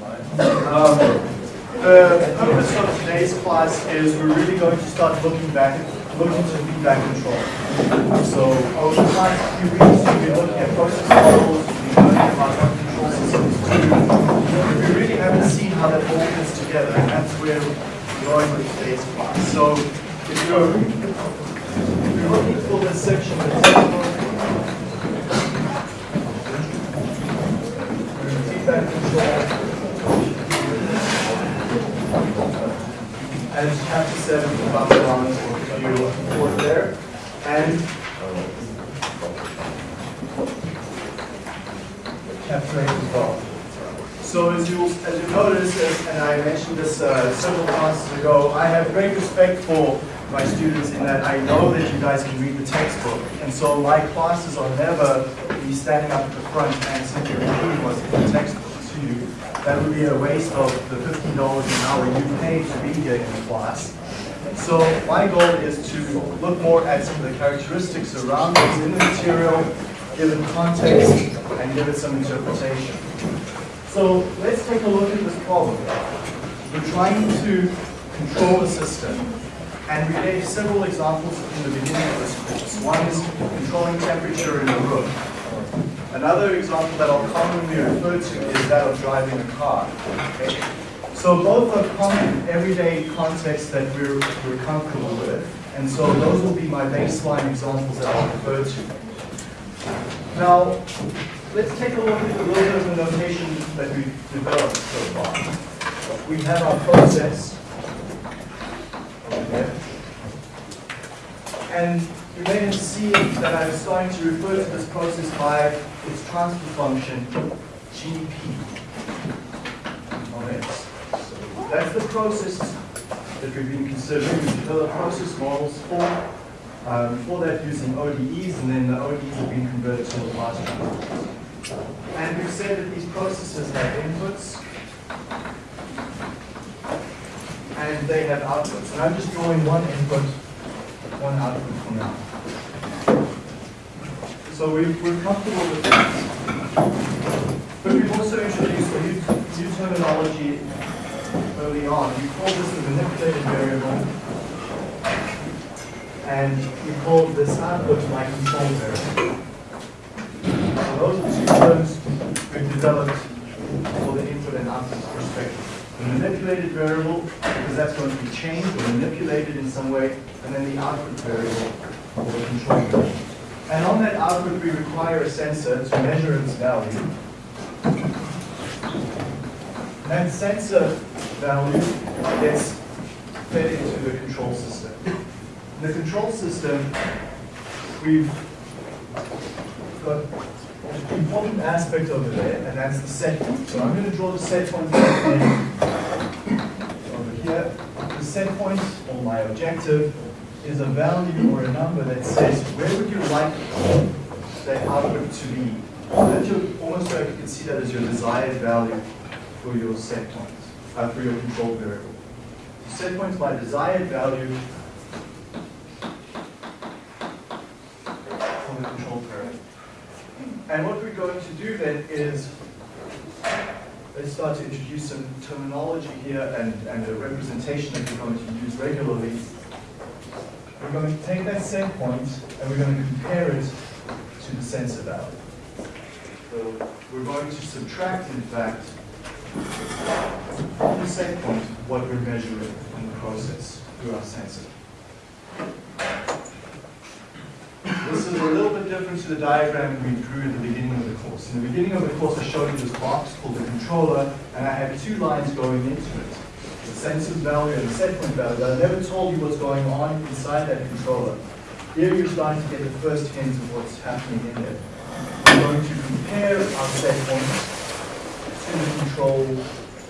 Um, the purpose of today's class is we're really going to start looking back, looking to feedback control. So over the past few weeks, we've been looking at process models, we've been learning about what control systems do. We really haven't seen how that all fits together, and that's where we're going with today's class. So if you're, looking for this section, feedback control. And chapter seven about the balance if you're looking for there. And chapter eight as well. So as you as you notice, as- and I mentioned this uh, several classes ago, I have great respect for my students in that I know that you guys can read the textbook, and so my classes are never me standing up at the front and simply repeating what's in the textbook you. That would be a waste of the fifteen dollars an hour you paid to be here in class. So my goal is to look more at some of the characteristics around what's in the material, give it context, and give it some interpretation. So let's take a look at this problem. We're trying to control a system, and we gave several examples in the beginning of this course. One is controlling temperature in a room. Another example that I'll commonly refer to is that of driving a car. Okay? So both are common everyday contexts that we're, we're comfortable with, and so those will be my baseline examples that I'll refer to. Now, let's take a look at a little bit of the notation that we've developed so far. We have our process here. And you may have seen that I'm starting to refer to this process by its transfer function, GP on X. So that's the process that we've been considering. We process models for, um, for that using ODEs, and then the ODEs have been converted to Laplace transforms. And we've said that these processes have inputs, and they have outputs. And I'm just drawing one input, one output for now. So we, we're comfortable with that. But we've also introduced a new, new terminology early on. We call this the manipulated variable. And we call this output my control variable. So those are two terms we've developed for the input and output perspective. The manipulated variable, because that's going to be changed or manipulated in some way, and then the output variable or the control variable. And on that output, we require a sensor to measure its value. That sensor value gets fed into the control system. In the control system, we've got an important aspect over there, and that's the set point. So I'm going to draw the set point over here. The set point, or my objective, is a value or a number that says where would you like that output to be. That's your, almost like you can see that as your desired value for your set point, uh, for your control variable. So set point is my desired value for the control variable. And what we're going to do then is let's start to introduce some terminology here and, and a representation that we're going to use regularly. We're going to take that set point and we're going to compare it to the sensor value. So we're going to subtract, in fact, from the set point what we're measuring in the process through our sensor. This is a little bit different to the diagram we drew at the beginning of the course. In the beginning of the course, I showed you this box called the controller, and I had two lines going into it. The sensor value and the set point value. I never told you what's going on inside that controller. Here you're starting to get the first hint of what's happening in there. We're going to compare our set point to the control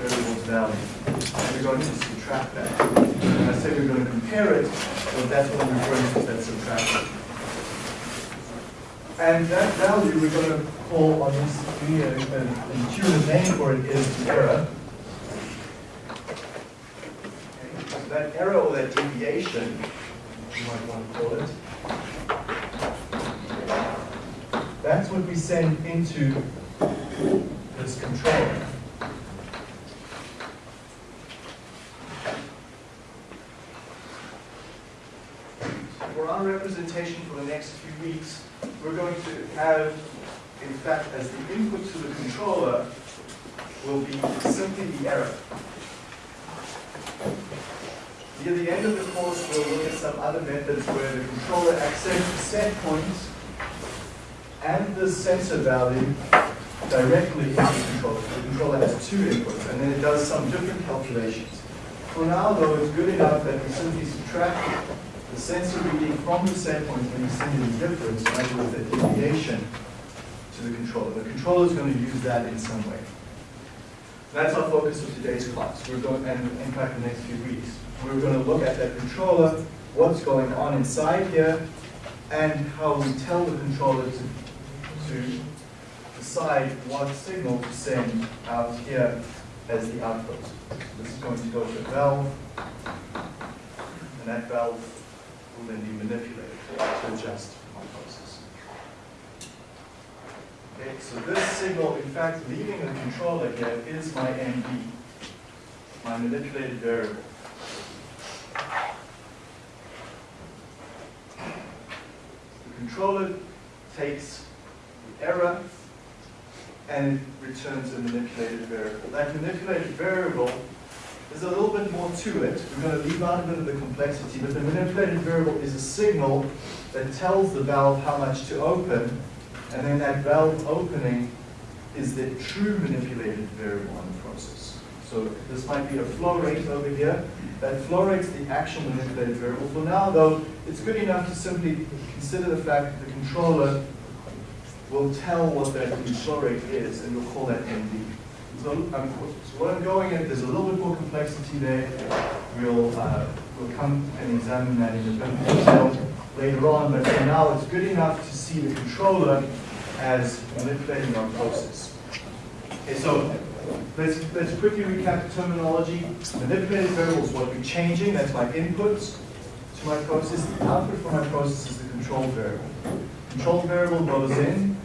variable's value. And we're going to subtract that. And I said we're going to compare it, so that's what we're referring to that subtraction. And that value we're going to call on this here, an intuitive name for it is the error. that error or that deviation, you might want to call it, that's what we send into this controller. For our representation for the next few weeks, we're going to have, in fact, as the input to the controller, will be simply the error. Near the end of the course, we'll look at some other methods where the controller accepts the set point and the sensor value directly into the controller. The controller has two inputs, and then it does some different calculations. For now, though, it's good enough that we simply subtract the sensor reading from the set point when you send in the difference, in other words, the deviation to the controller. The controller is going to use that in some way. That's our focus of today's class. We're going, and in fact, the next few weeks. We're going to look at that controller, what's going on inside here, and how we tell the controller to, to decide what signal to send out here as the output. This is going to go to a valve, and that valve will then be manipulated to adjust our process. Okay, so this signal, in fact, leaving the controller here is my MV, my manipulated variable. The controller takes the error and it returns a manipulated variable. That manipulated variable there's a little bit more to it. We're going to leave out a bit of the complexity, but the manipulated variable is a signal that tells the valve how much to open, and then that valve opening is the true manipulated variable in the process. So this might be a flow rate over here. That flow rate's the actual manipulated variable. For now, though, it's good enough to simply consider the fact that the controller will tell what that flow rate is, and we'll call that MV. So, um, so what I'm going at, there's a little bit more complexity there. We'll, uh, we'll come and examine that in a bit more detail later on, but for now it's good enough to see the controller as manipulating our process. Okay, so let's, let's quickly recap the terminology. Manipulated variables what we're changing, that's my inputs to my process. The output for my process is the control variable. Control variable goes in,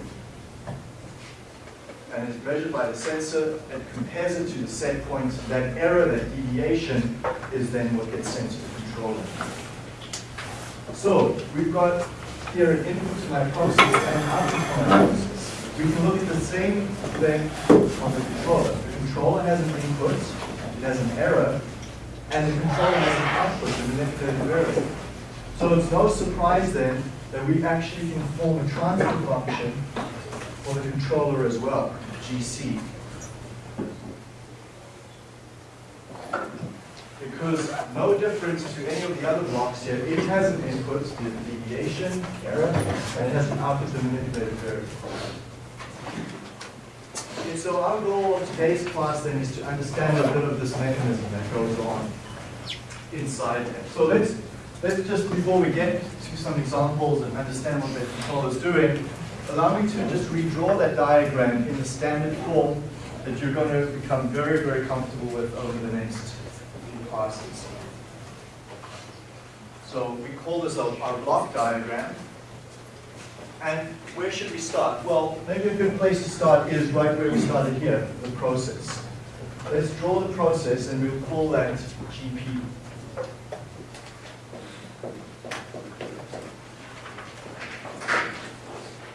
and is measured by the sensor and compares it to the set point. That error, that deviation, is then what gets sent to the controller. So we've got here an input to my process and output from my process. We can look at the same thing on the controller. The controller has an input, it has an error, and the controller has an output, the manipulated variable. So it's no surprise then that we actually can form a transfer function for the controller as well, GC. Because no difference to any of the other blocks here, it has an input, the deviation, error, and it has an output, the manipulated variable. Okay, so our goal of today's class then is to understand a bit of this mechanism that goes on inside there. So let's, let's just, before we get to some examples and understand what the controller is doing, allow me to just redraw that diagram in the standard form that you're going to become very, very comfortable with over the next few classes. So we call this our, our block diagram. And where should we start? Well, maybe a good place to start is right where we started here, the process. Let's draw the process and we'll call that GP.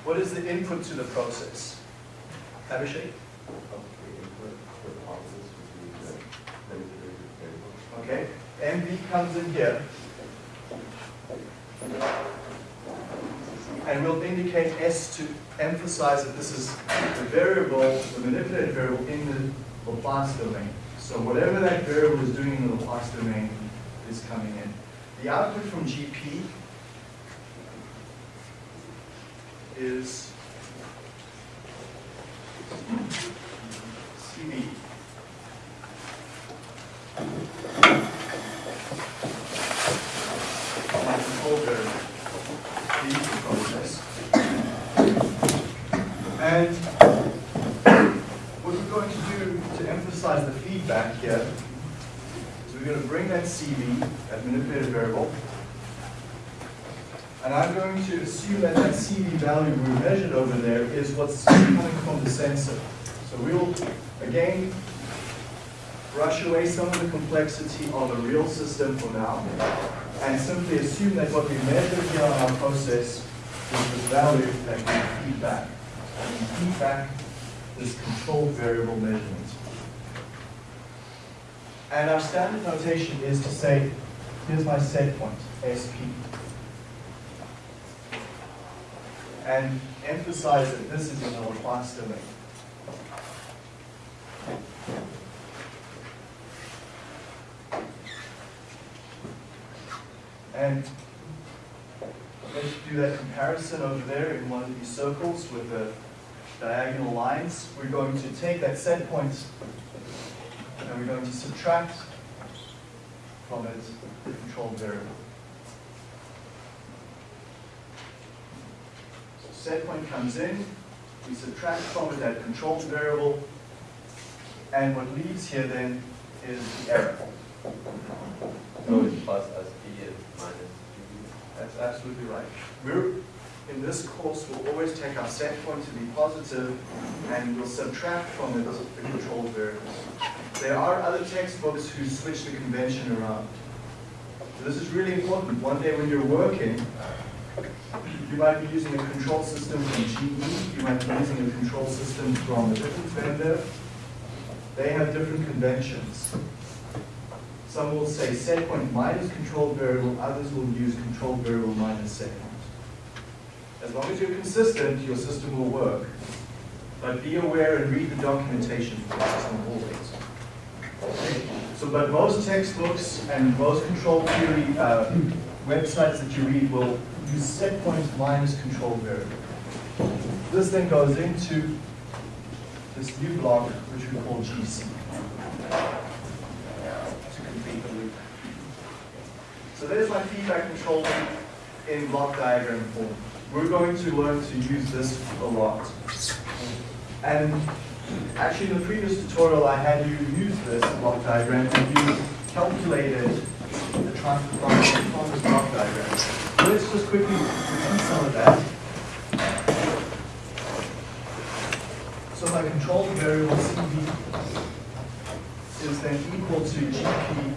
What is the input to the process? Abhishek? Okay, MV comes in here. And we'll indicate S to emphasize that this is the variable, the manipulated variable in the Laplace domain. So whatever that variable is doing in the Laplace domain is coming in. The output from GP is CV. My control variable, the process. And what we're going to do to emphasize the feedback here is we're going to bring that CV, that manipulated variable, and I'm going to assume that that CV value we measured over there is what's coming from the sensor. So we'll, again, brush away some of the complexity of the real system for now. and simply assume that what we measure here on our process is the value that we feed back. And we feed back this controlled variable measurement. And our standard notation is to say, here's my set point, SP. And emphasize that this is Laplace domain. And let's do that comparison over there in one of these circles with the diagonal lines. We're going to take that set point and we're going to subtract from it the controlled variable. Set point comes in, we subtract from it that controlled variable, and what leaves here then is the error. So it's plus SP is minus GB. That's absolutely right. We're, in this course, we'll always take our set point to be positive and we'll subtract from it the controlled variables. There are other textbooks who switch the convention around. So this is really important. One day when you're working, you might be using a control system from GE, you might be using a control system from a different vendor. They have different conventions. Some will say set point minus control variable, others will use control variable minus set point. As long as you're consistent, your system will work. But be aware and read the documentation for the system always. So, but most textbooks and most control theory uh, websites that you read will use set point minus control variable. This then goes into this new block, which we call GC to complete the loop. So there's my feedback control in block diagram form. We're going to learn to use this a lot. And actually in the previous tutorial I had you use this block diagram and you calculated the transfer function from this block diagram. Let's just quickly repeat some of that. So my control variable CV is then equal to GP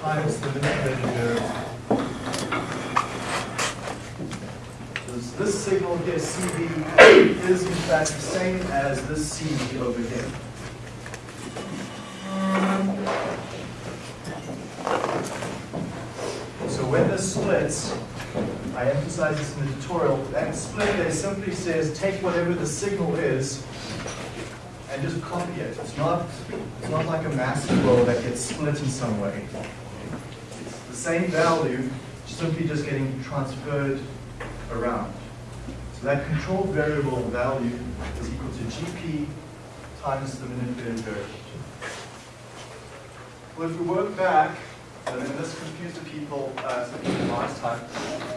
times the manipulated variable. This signal here, CV, is in fact the same as this CV over here. So when this splits, I emphasize this in the tutorial, that split there simply says take whatever the signal is and just copy it. It's not, it's not like a mass flow that gets split in some way. It's the same value, simply just getting transferred around. So that control variable value is equal to GP times the manipulated variable. Well, if we work back, and then this confused the people, uh, people last time,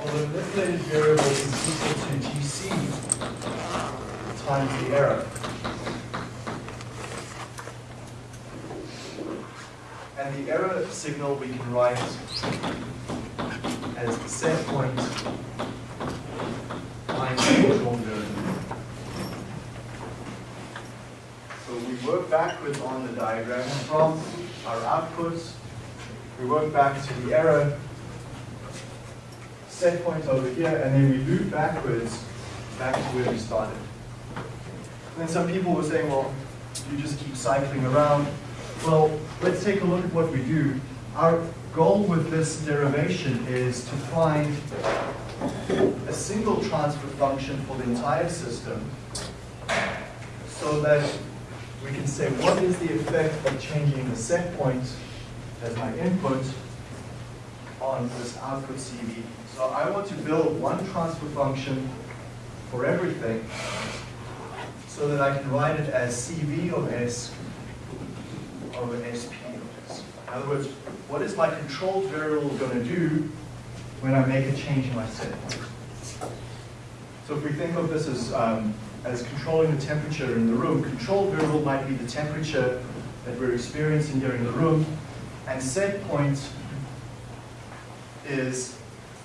well, the manipulated variable is equal to GC times the error. And the error signal we can write as the set point minus the control variable. So we work backwards on the diagram from our outputs. We work back to the error set point over here, and then we loop backwards back to where we started. And then some people were saying, well, you just keep cycling around. Well, let's take a look at what we do. Our goal with this derivation is to find a single transfer function for the entire system so that we can say what is the effect of changing the set point as my input on this output CV. So I want to build one transfer function for everything so that I can write it as CV of S over SP of S. In other words, what is my controlled variable going to do when I make a change in my set? So if we think of this as, um, as controlling the temperature in the room, controlled variable might be the temperature that we're experiencing in the room, and set point is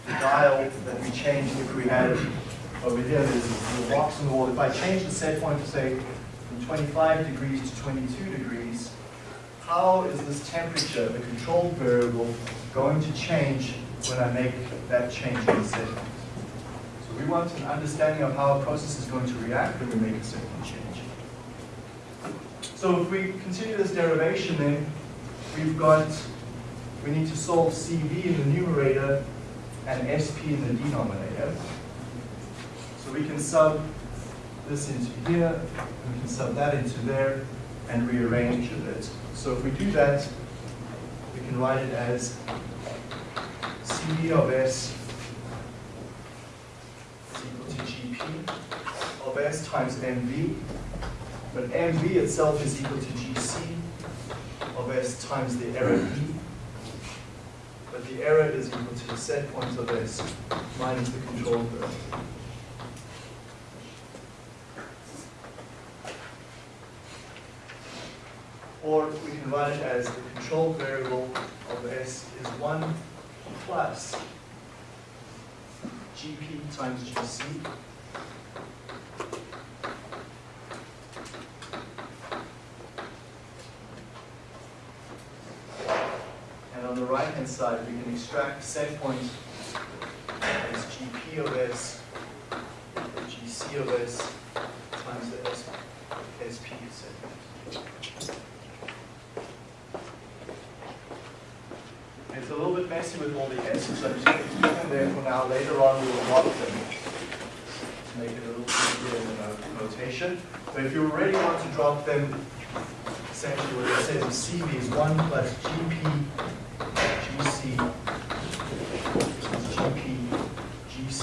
the dial that we change if we had over here, there's little box in the wall. If I change the set point to say from 25 degrees to 22 degrees, how is this temperature, the controlled variable, going to change when I make that change in the setting? So we want an understanding of how a process is going to react when we make a setting change. So if we continue this derivation then, we've got, we need to solve CV in the numerator and SP in the denominator. So we can sub this into here, we can sub that into there, and rearrange a bit. So if we do that, we can write it as CV of S is equal to GP of S times MV, but MV itself is equal to GC of S times the error B, but the error is equal to the set point of S minus the control variable. Or we can write it as the control variable of S is 1 plus GP times GC And on the right-hand side, we can extract set point as GP of S, GC of S times the S, SP set point. It's a little bit messy with all the S's, so I'm just going to keep them there for now. Later on, we will drop them to make it a little easier in the notation. But if you already want to drop them, essentially what it says CV is 1 plus GP GP GC.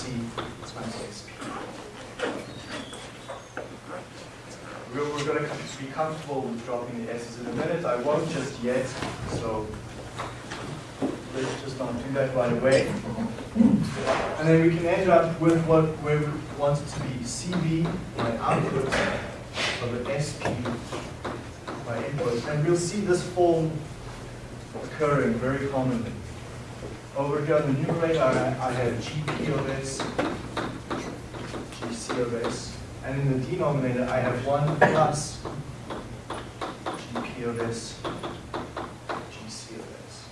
We're, we're going to be comfortable with dropping the S's in a minute. I won't just yet, so let's just not do that right away. And then we can end up with what we want it to be. CV, my output, of an SP, my input. And we'll see this form occurring very commonly. Over here on the numerator, I, I have GP of S, GC of S, and in the denominator, I have 1 plus GP of S, GC of S.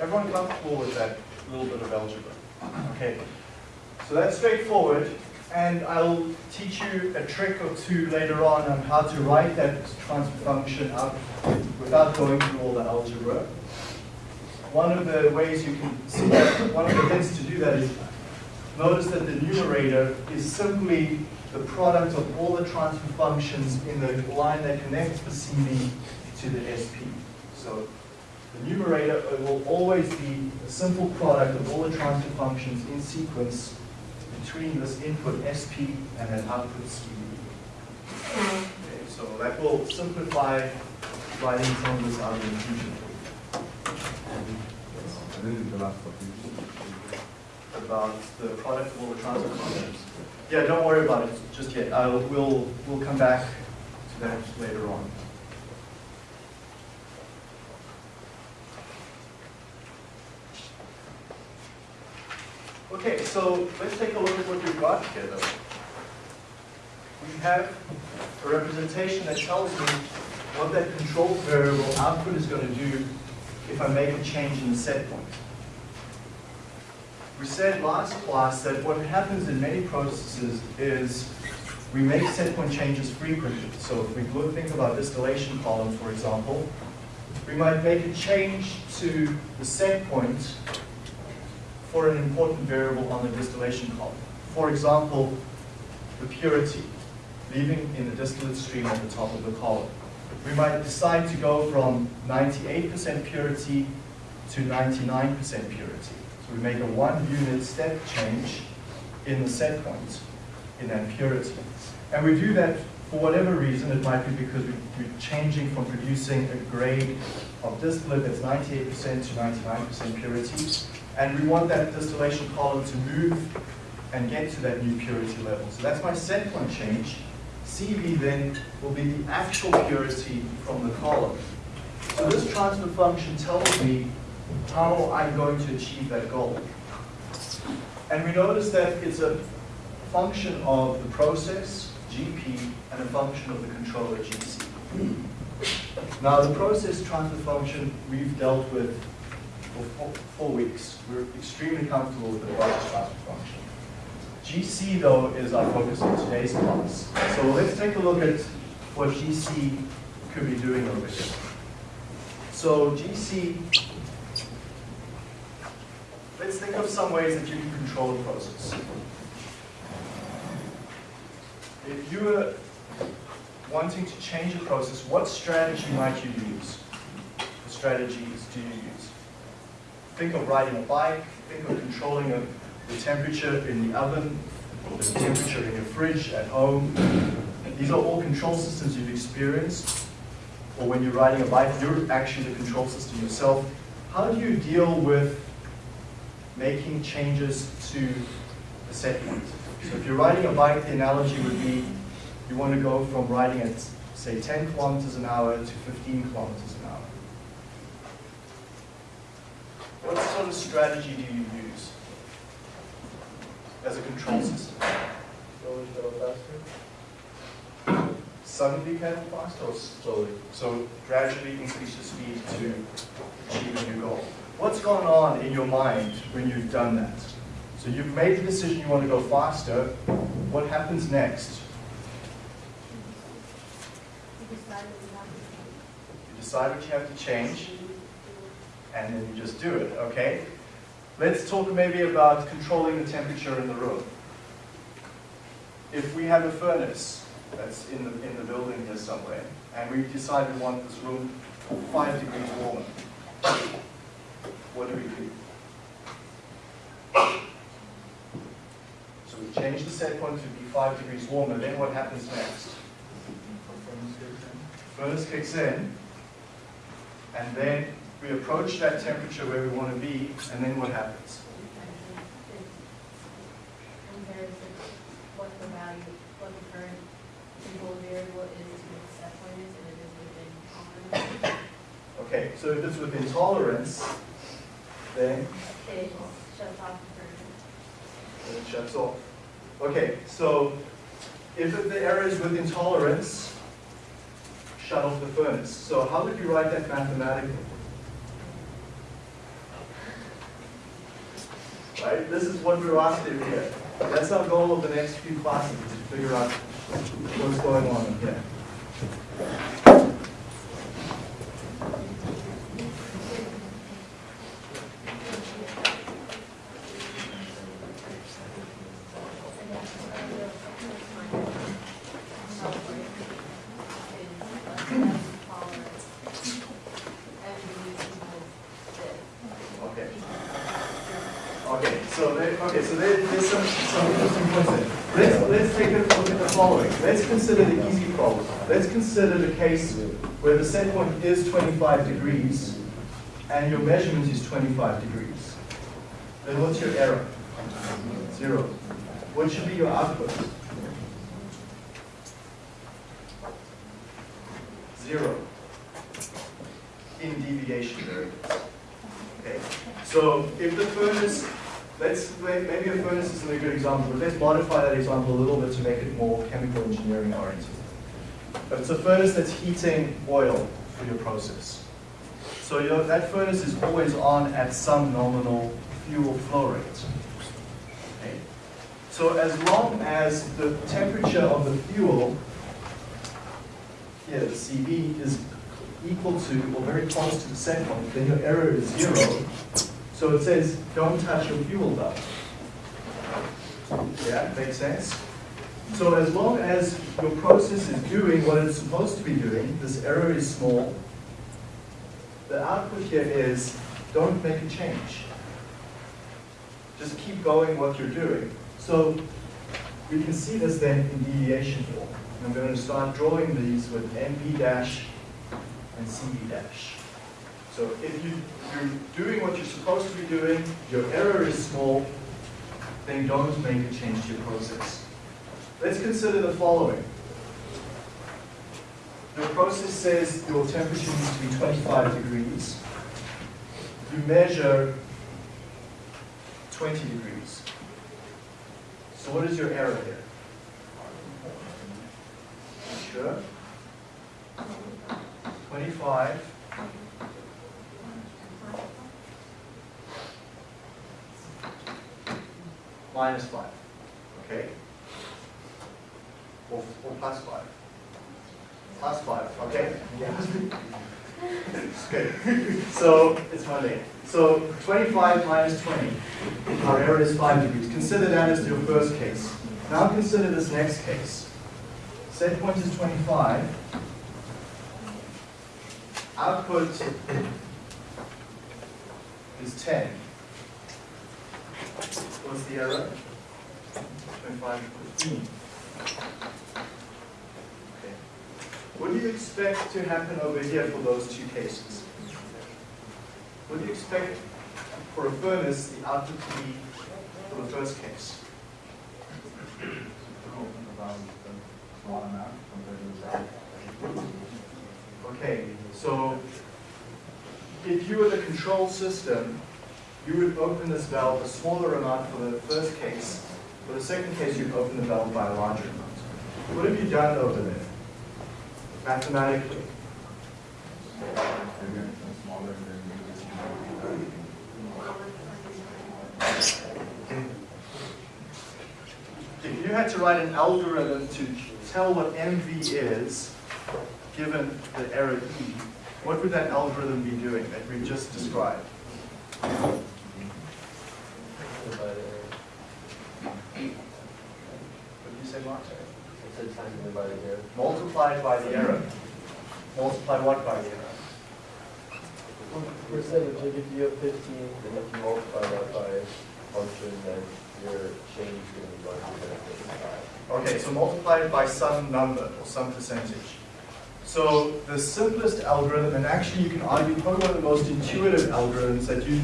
Everyone comfortable with that little bit of algebra? Okay, so that's straightforward, and I'll teach you a trick or two later on on how to write that transfer function out without going through all the algebra. One of the ways you can see that, one of the things to do that is notice that the numerator is simply the product of all the transfer functions in the line that connects the CV to the SP. So the numerator will always be a simple product of all the transfer functions in sequence between this input SP and an output CV. Okay, so that will simplify writing some of this out in the future And this is the last topic. about the product of all the transfer functions. Yeah, don't worry about it just yet. I'll, we'll, we'll come back to that later on. Okay, so let's take a look at what we've got here though. We have a representation that tells me what that control variable output is going to do if I make a change in the set point. We said last class that what happens in many processes is we make set point changes frequently. So if we look, think about distillation column, for example, we might make a change to the set point for an important variable on the distillation column. For example, the purity, leaving in the distillate stream at the top of the column. We might decide to go from 98% purity to 99% purity. So we make a one unit step change in the set point in that purity. And we do that for whatever reason. It might be because we- we're changing from producing a grade of distillate that's 98% to 99% purity. And we want that distillation column to move and get to that new purity level. So that's my set point change. CV then will be the actual purity from the column. So this transfer function tells me how I'm going to achieve that goal. And we notice that it's a function of the process, GP, and a function of the controller, GC. Now, the process transfer function we've dealt with four, weeks. We're extremely comfortable with the process transfer function. GC, though, is our focus in today's class. So let's take a look at what GC could be doing over here. So GC, let's think of some ways that you can control the process. If you were wanting to change a process, what strategy might you use? You use? Think of riding a bike, think of controlling a, the temperature in the oven, the temperature in your fridge at home. These are all control systems you've experienced. Or when you're riding a bike, you're actually the control system yourself. How do you deal with making changes to the set point? So if you're riding a bike, the analogy would be you want to go from riding at, say, 10 kilometers an hour to 15 kilometers an hour. What sort of strategy do you use as a control system? Slowly go faster? Suddenly pedal faster or slowly? So gradually increase your speed to achieve your goal. What's going on in your mind when you've done that? So you've made the decision you want to go faster. What happens next? You decide what you have to change, and then you just do it, okay? Let's talk maybe about controlling the temperature in the room. If we have a furnace that's in the, in the building here somewhere, and we decide we want this room five degrees warmer, what do we do? So we change the set point to be five degrees warmer, then what happens next? Furnace kicks in, and then we approach that temperature where we want to be, and then what happens? compares what the value, what the current control variable is to what the set point is, and it is within tolerance. Okay, so if it's within tolerance, then It shuts off the then it shuts off. Okay, so if the error is within tolerance, shut off the furnace. So how would you write that mathematically? Right, this is what we're do here. That's our goal of the next few classes, to figure out what's going on here. Okay. Okay, so there, okay, so there, there's some, some interesting points there. Let's, let's take a look at the following. Let's consider the easy problem. Let's consider the case where the set point is 25 degrees and your measurement is 25 degrees. Then what's your error? Zero. What should be your output? Zero. In deviation variables. Okay, so if the furnace, let's, may- maybe a furnace isn't a good example, but let's modify that example a little bit to make it more chemical engineering oriented. But it's a furnace that's heating oil for your process. So that furnace is always on at some nominal fuel flow rate. Okay? So as long as the temperature of the fuel, here, the CV, is equal to or very close to the set point, then your error is zero. So it says, don't touch your fuel valve. Yeah, makes sense? So as long as your process is doing what it's supposed to be doing, this error is small, the output here is, don't make a change. Just keep going what you're doing. So we can see this then in deviation form. I'm going to start drawing these with NP dash and CV dash. So if you, you're doing what you're supposed to be doing, your error is small, then don't make a change to your process. Let's consider the following. Your process says your temperature needs to be 25 degrees. You measure 20 degrees. So what is your error here? Sure? 25 minus 5, okay? Or, or plus 5. Plus 5, okay? Okay, so it's Monday. So 25 minus 20, our error is 5 degrees. Consider that as your first case. Now consider this next case. Set point is 25. Output is 10. What's the error? 25 15. Okay. What do you expect to happen over here for those two cases? What do you expect for a furnace, the output to be for the first case? Okay, so if you were the control system, you would open this valve a smaller amount for the first case. For the second case, you'd open the valve by a larger amount. What have you done over there? Mathematically? If you had to write an algorithm to tell what MV is, given the error E, what would that algorithm be doing that we just described? Error. What did you say, Mark? It said time divided error. Multiplied by the error. Multiply what by the error? Percentage, if you have fifteen, then if you multiply that by a function, then your change is gonna be larger than fifty-five. Okay, so multiply it by some number or some percentage. So the simplest algorithm, and actually you can argue probably one of the most intuitive algorithms that you,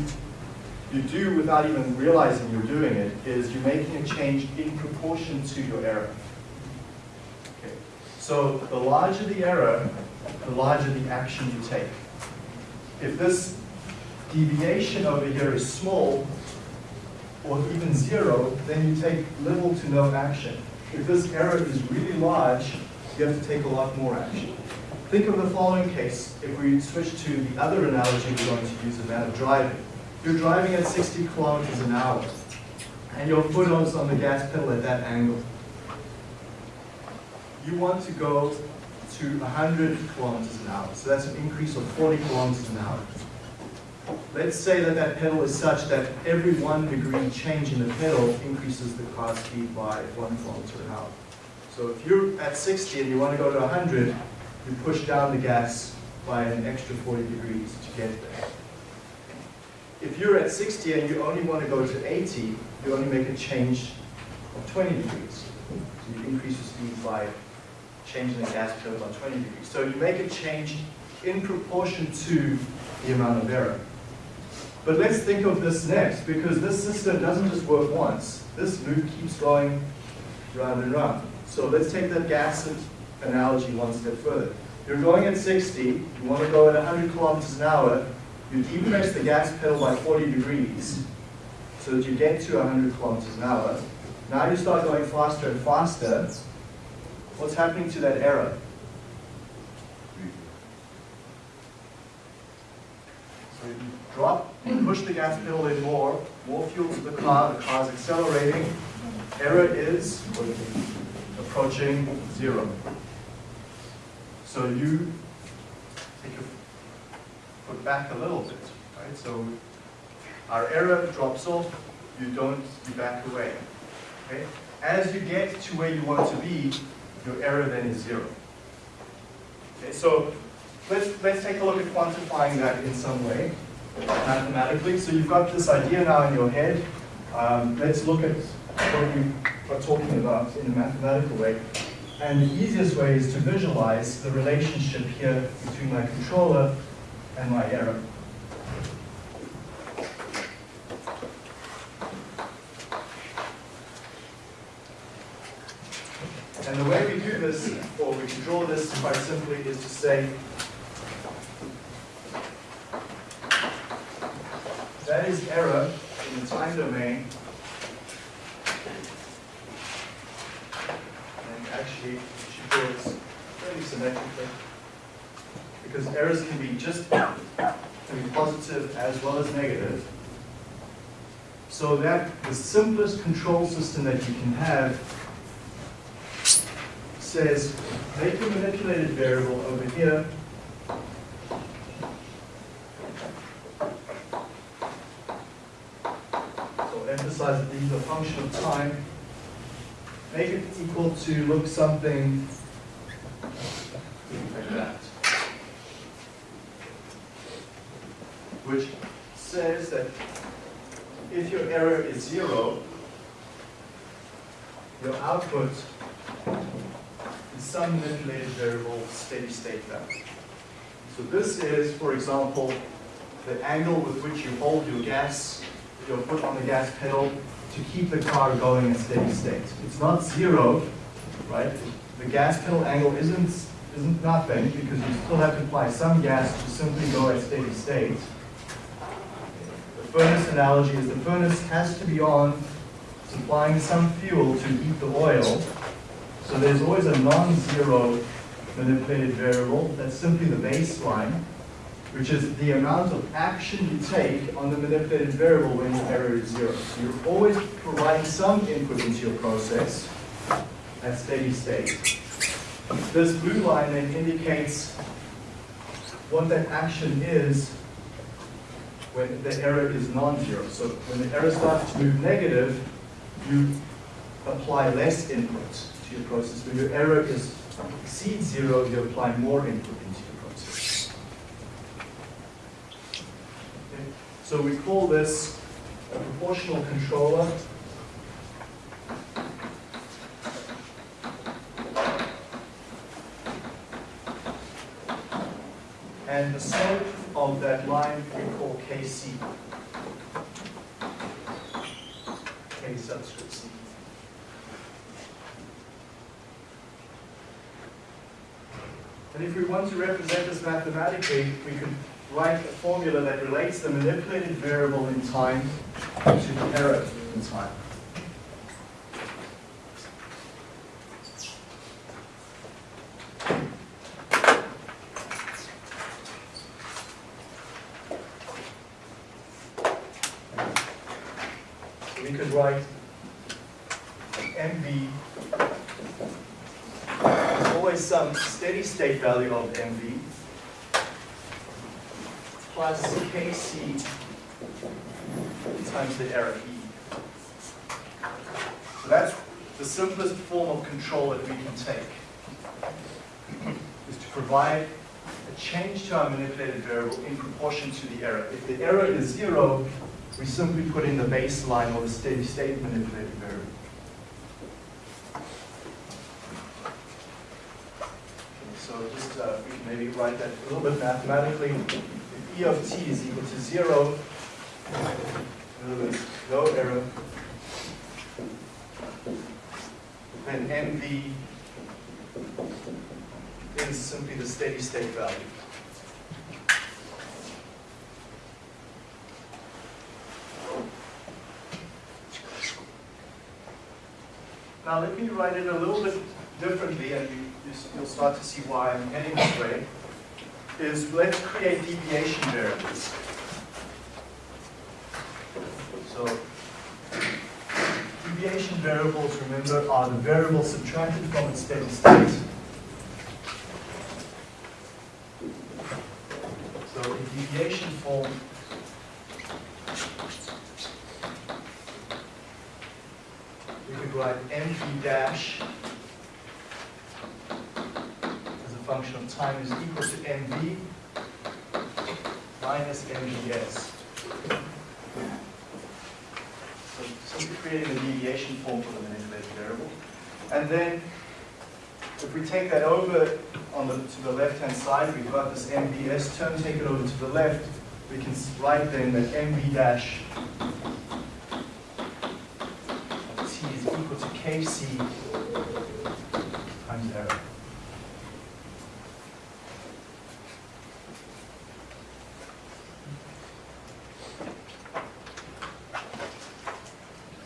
you do without even realizing you're doing it, is you're making a change in proportion to your error. Okay. So the larger the error, the larger the action you take. If this deviation over here is small, or even zero, then you take little to no action. If this error is really large, you have to take a lot more action. Think of the following case, if we switch to the other analogy we're going to use, and that of driving. You're driving at 60 kilometers an hour, and your foot is on the gas pedal at that angle. You want to go to 100 kilometers an hour, so that's an increase of 40 kilometers an hour. Let's say that that pedal is such that every one degree change in the pedal increases the car speed by one kilometer an hour. So if you're at 60 and you want to go to 100, you push down the gas by an extra 40 degrees to get there. If you're at 60 and you only want to go to 80, you only make a change of 20 degrees. So you increase your speed by changing the gas pedal by 20 degrees. So you make a change in proportion to the amount of error. But let's think of this next, because this system doesn't just work once. This loop keeps going round and round. So let's take that gas analogy one step further. You're going at 60, you want to go at 100 kilometers an hour, you depress the gas pedal by 40 degrees so that you get to 100 kilometers an hour. Now you start going faster and faster. What's happening to that error? So you drop, push the gas pedal in more, more fuel to the car, the car's accelerating. Error is approaching zero. So you take your foot back a little bit, right? So our error drops off, you don't, you back away, okay? As you get to where you want to be, your error then is zero. Okay, so let's, let's take a look at quantifying that in some way, mathematically. So you've got this idea now in your head. Um, let's look at what we are talking about in a mathematical way. And the easiest way is to visualize the relationship here between my controller and my error. And the way we do this, or we can draw this quite simply, is to say that is error in the time domain. And actually, she should draw fairly symmetrically errors can be just, can be positive as well as negative. So that the simplest control system that you can have says, make your manipulated variable over here So emphasize that these are function of time. Make it equal to look something like that. Which says that if your error is zero, your output is some manipulated variable steady state value. So this is, for example, the angle with which you hold your gas, your foot on the gas pedal to keep the car going at steady state. It's not zero, right? The gas pedal angle isn't, isn't nothing because you still have to apply some gas to simply go at steady state. Furnace analogy is the furnace has to be on, supplying some fuel to heat the oil. So there's always a non-zero manipulated variable. That's simply the baseline which is the amount of action you take on the manipulated variable when the error is zero. So you're always providing some input into your process at steady state. This blue line then indicates what that action is when the error is non-zero. So when the error starts to move negative, you apply less input to your process. When your error is exceeds zero, you apply more input into your process. Okay, So we call this a proportional controller. And the slope of that line we call Kc. K subscript c. And if we want to represent this mathematically, we could write a formula that relates the manipulated variable in time to the error in time. So we could write MV there's always some steady state value of MV plus Kc times the error E. So that's the simplest form of control that we can take, is to provide a change to our manipulated variable in proportion to the error. If the error is zero, we simply put in the baseline or the steady state manipulated variable. So just, uh, maybe write that a little bit mathematically. If E of t is equal to zero, in other words, no error, then mv is simply the steady state value. Now let me write it a little bit differently, and you, you'll start to see why I'm heading this way, is let's create deviation variables. So, deviation variables, remember, are the variables subtracted from its steady state. So in deviation form, we could write mv dash as a function of time is equal to mv minus mvs. So simply creating a deviation form for the manipulated variable. And then if we take that over on the, to the left-hand side, we've got this MVS term, take it over to the left, we can s- write then that MV dash of T is equal to KC times error.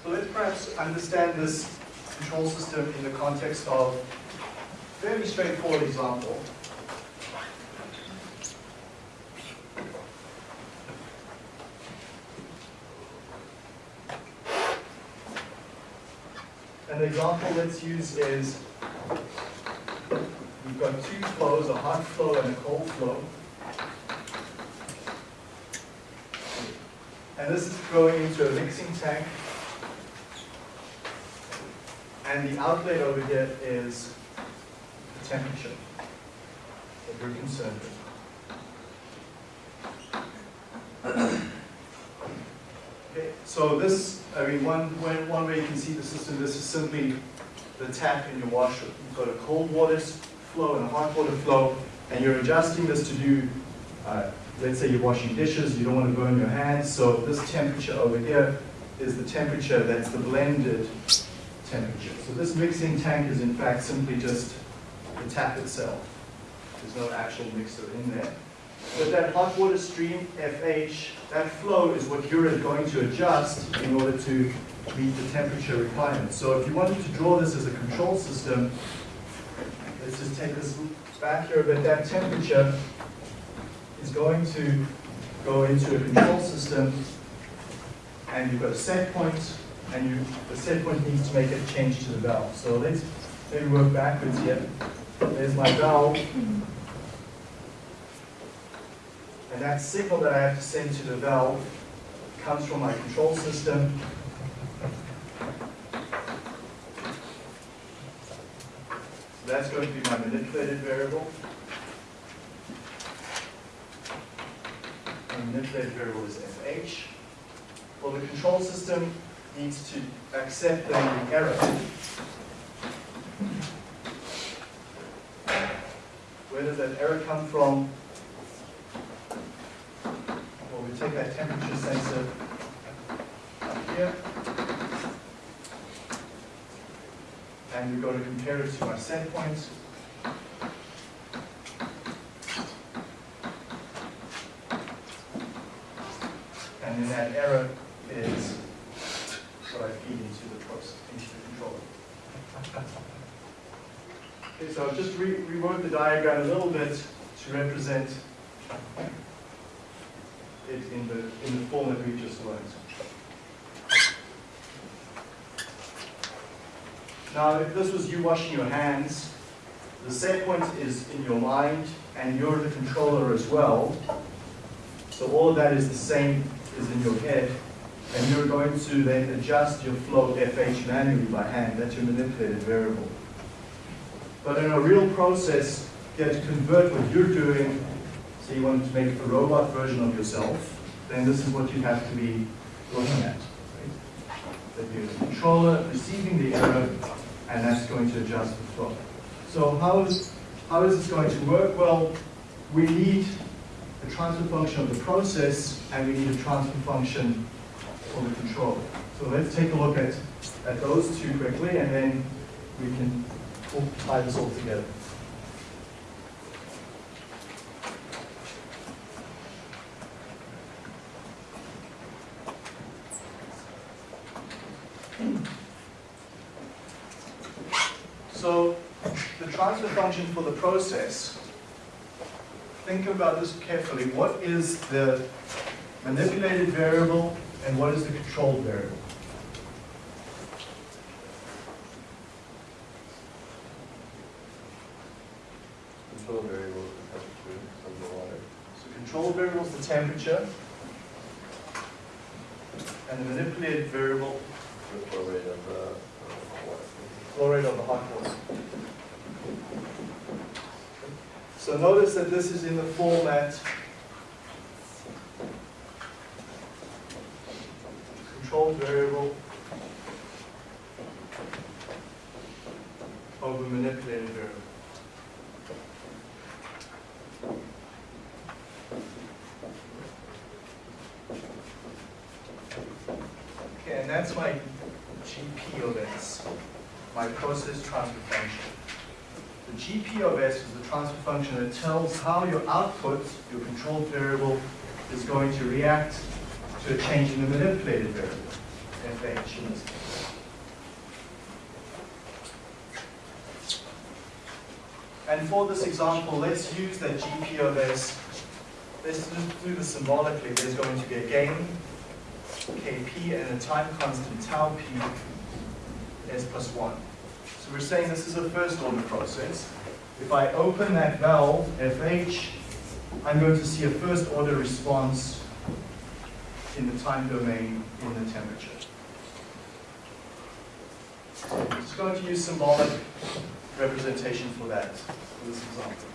So let's perhaps understand this control system in the context of very straightforward example. an example let's use is, we've got two flows, a hot flow and a cold flow. And this is going into a mixing tank. And the outlet over here is the temperature that we're concerned with. Okay, so this, I mean, one, one, one way you can see the system, this is simply the tap in your washer. You've got a cold water flow and a hot water flow, and you're adjusting this to do, uh, let's say you're washing dishes, you don't want to burn your hands, so this temperature over here is the temperature that's the blended temperature. So this mixing tank is in fact simply just the tap itself. There's no actual mixer in there. But that hot water stream, FH, that flow is what you're going to adjust in order to meet the temperature requirements. So if you wanted to draw this as a control system, let's just take this back here, but that temperature is going to go into a control system, and you've got a set point, and you, the set point needs to make a change to the valve. So let's maybe work backwards here. There's my valve. And that signal that I have to send to the valve comes from my control system. So that's going to be my manipulated variable. My manipulated variable is FH. Well, the control system needs to accept the error. Where does that error come from? Take that temperature sensor up here. And we go to compare it to our set point. And then that error is what I feed into the process, into the controller. Okay, so I'll just re rework the diagram a little bit to represent it in the, in the form that we just learned. Now, if this was you washing your hands, the set point is in your mind, and you're the controller as well. So all of that is the same, is in your head, and you're going to then adjust your flow FH manually by hand. That's your manipulated variable. But in a real process, you have to convert what you're doing so you want to make a robot version of yourself, then this is what you have to be looking at. Right? That you're the controller receiving the error, and that's going to adjust the flow. So how is, how is this going to work? Well, we need a transfer function of the process, and we need a transfer function for the controller. So let's take a look at, at those two quickly, and then we can tie this all together. So the transfer function for the process, think about this carefully. What is the manipulated variable and what is the controlled variable? Control variable is the temperature of the water. So controlled variable is the temperature, and the manipulated variable, The flow rate of the, uh, flow rate of the hot water. So notice that this is in the format controlled variable over manipulated variable. Okay, and that's my GP of my process transfer function. GP of S is the transfer function that tells how your output, your controlled variable, is going to react to a change in the manipulated variable, FH in this case. And for this example, let's use that GP of S. Let's just do this symbolically. There's going to be a gain, Kp, and a time constant, tau p, s plus 1. We're saying this is a first order process. If I open that valve, FH, I'm going to see a first order response in the time domain in the temperature. I'm just going to use symbolic representation for that, for this example.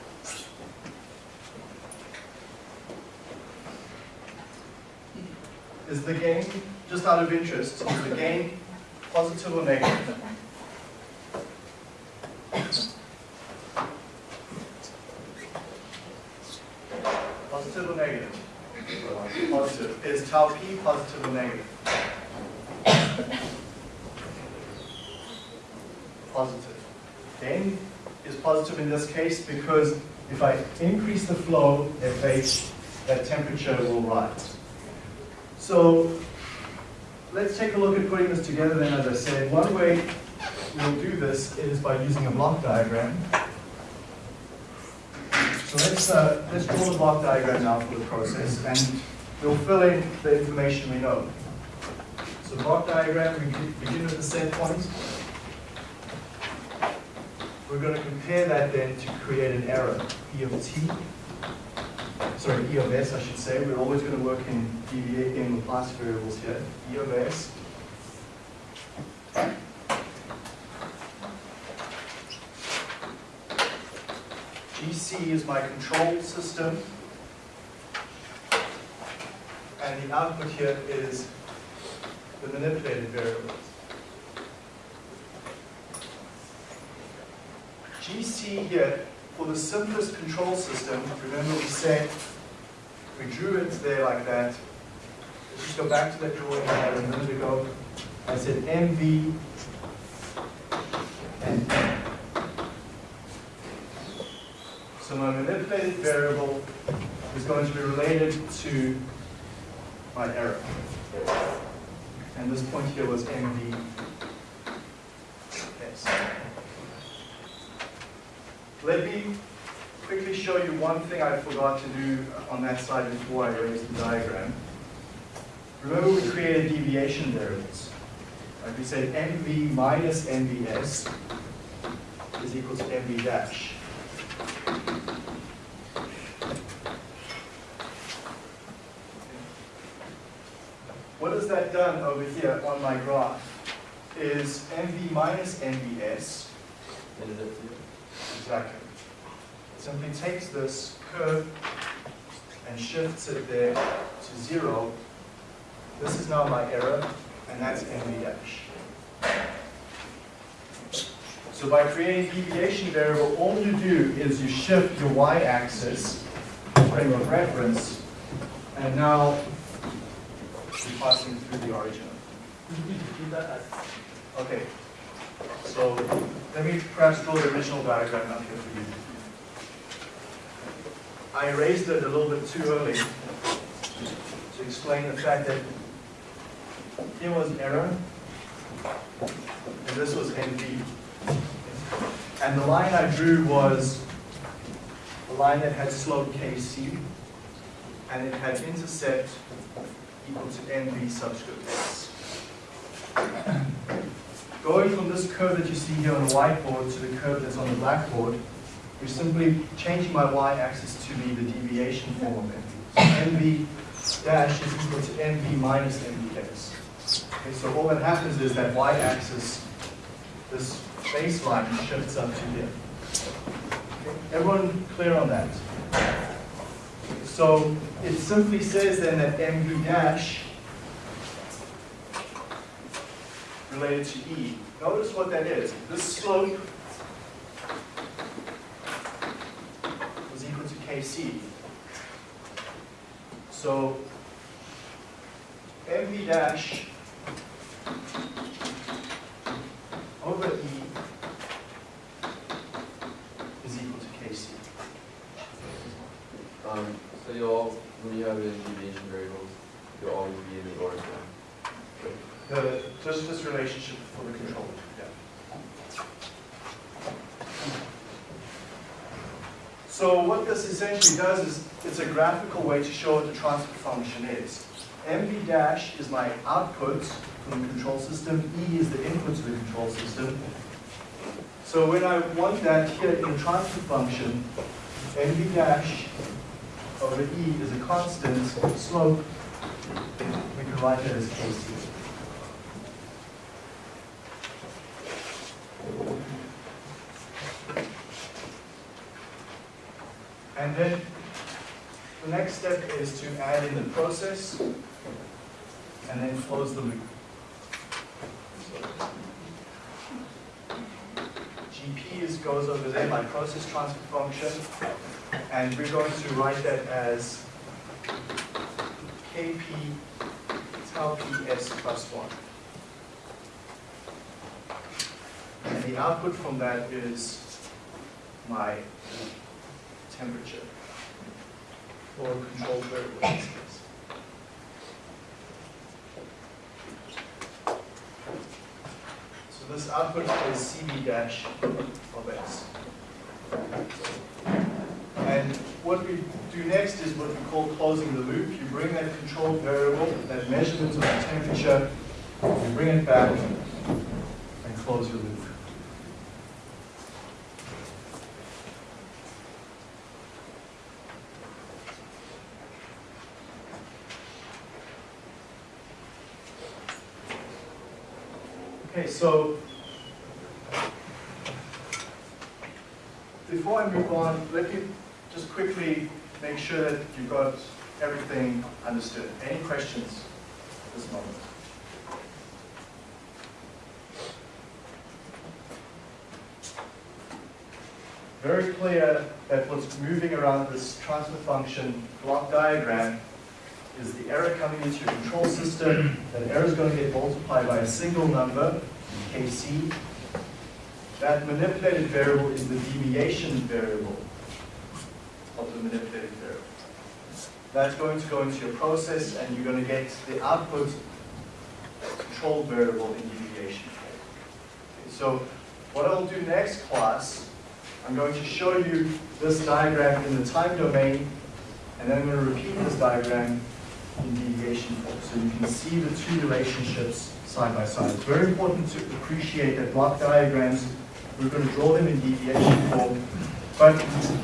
Is the gain, just out of interest, is the gain positive or negative? Positive or negative? Positive. Is tau p positive or negative? Positive. Gain is positive in this case because if I increase the flow, FH, that temperature will rise. So let's take a look at putting this together then, as I said. One way we'll do this is by using a block diagram. So let's, uh, let's draw the block diagram now for the process, and we'll fill in the information we know. So block diagram, we begin- with the set point. We're going to compare that then to create an error, E of t, sorry, E of s, I should say. We're always going to work in deviating with class variables here, E of s. GC is my control system. And the output here is the manipulated variables. GC here, for the simplest control system, remember we said, we drew it there like that. Let's just go back to that drawing I had a minute ago. I said MV and. So my manipulated variable is going to be related to my error. And this point here was MV. Let me quickly show you one thing I forgot to do on that side before I raised the diagram. Remember we created deviation variables. Like we said MV minus MVS is equal to MV dash. Has that done over here on my graph is MV minus it exactly. It simply takes this curve and shifts it there to zero. This is now my error, and that's MV dash. So by creating deviation variable, all you do is you shift your y-axis, frame of reference, and now passing through the origin. Okay, so let me perhaps draw the original diagram up here for you. I erased it a little bit too early to explain the fact that here was error, and this was MV. And the line I drew was a line that had slope KC, and it had intercept equal to MV subscript s. Going from this curve that you see here on the whiteboard to the curve that's on the blackboard, we're simply changing my y-axis to be the deviation form of MV. So MV dash is equal to MV minus MVS. Okay, so all that happens is that y-axis, this baseline shifts up to here. Okay, Everyone clear on that? So it simply says then that MV dash related to E. Notice what that is. This slope was equal to Kc. So MV dash over E is equal to Kc. You'll, when you have deviation variables, you'll always be in the order origin. The, uh, just this relationship for the controller, yeah. So what this essentially does is, it's a graphical way to show what the transfer function is. MV dash is my output from the control system, E is the input to the control system. So when I want that here in the transfer function, MV dash over E is a constant slope, we can write that as Kc. And then the next step is to add in the process and then close the loop. GP is, goes over there, my process transfer function, and we're going to write that as KP tau PS plus one. And the output from that is my temperature or control variable this. Output is CV dash of S. And what we do next is what we call closing the loop. You bring that control variable, that measurement of the temperature, you bring it back and close your loop. Okay, so before I move on, let me just quickly make sure that you got everything understood. Any questions at this moment? Very clear that what's moving around this transfer function block diagram is the error coming into your control system. That error is going to get multiplied by a single number, Kc. That manipulated variable is the deviation variable of the manipulated variable. That's going to go into your process and you're going to get the output control variable in deviation. Okay, so what I'll do next class, I'm going to show you this diagram in the time domain and then I'm going to repeat this diagram in deviation form. So you can see the two relationships side by side. It's very important to appreciate that block diagrams, we're going to draw them in deviation form. But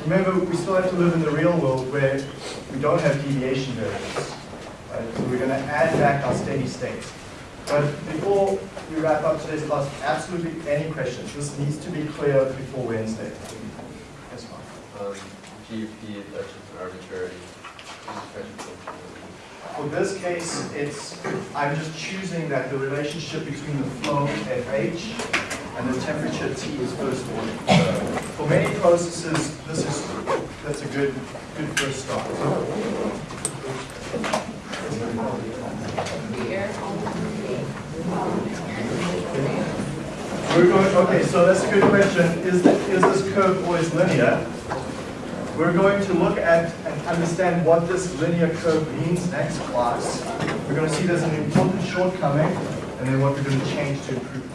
remember, we still have to live in the real world where we don't have deviation variables. Right? So we're going to add back our steady state. But before we wrap up today's class, absolutely any questions? This needs to be clear before Wednesday. Yes, Mark. Um, GP, that's just an arbitrary. For this case, it's, I'm just choosing that the relationship between the flow FH and the temperature T is first order. For many processes, this is, that's a good, good first start. We're going, okay, so that's a good question. Is, is this curve always linear? We're going to look at and understand what this linear curve means next class. We're going to see there's an important shortcoming, and then what we're going to change to improve